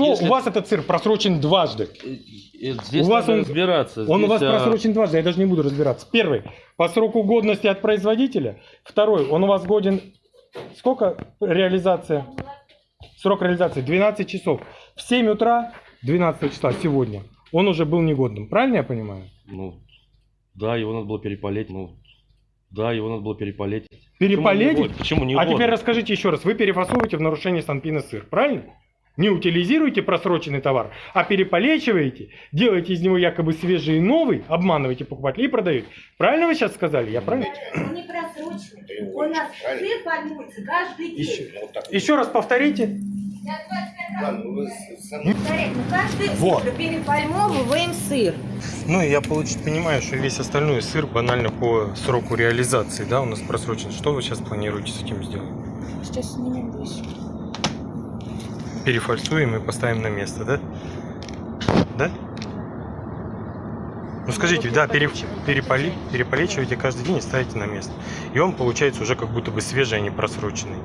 прошло, если- у вас этот сыр просрочен дважды. Э, э, Здесь У вас он- разбираться. Он у вас Здесь, а, просрочен дважды, я даже не буду разбираться. Первый, по сроку годности от производителя. Второй, он у вас годен... Сколько реализация? Срок реализации 12 часов. В 7 утра 12 числа сегодня он уже был негодным. Правильно я понимаю? Ну, да, его надо было перепалить. Ну, да, его надо было перепалить. Перепалить? Почему не А угодно? теперь расскажите еще раз. Вы перефасовываете в нарушение Санпина сыр, правильно? Не утилизируете просроченный товар, а переполечиваете, делаете из него якобы свежий и новый, обманываете покупателей и продаете. Правильно вы сейчас сказали? Я правильно? Он не просроченный. У нас сыр формируется каждый день. Еще, еще раз повторите. Каждый Вот. переформовываем сыр. Ну, я получить понимаю, что весь остальной сыр банально по сроку реализации, да, у нас просрочен. Что вы сейчас планируете с этим сделать? Сейчас снимем вещи. Перефальсуем и поставим на место, да? Да? Ну скажите, да, пере, переполи, каждый день и ставите на место. И он получается уже как будто бы свежий, а не просроченный.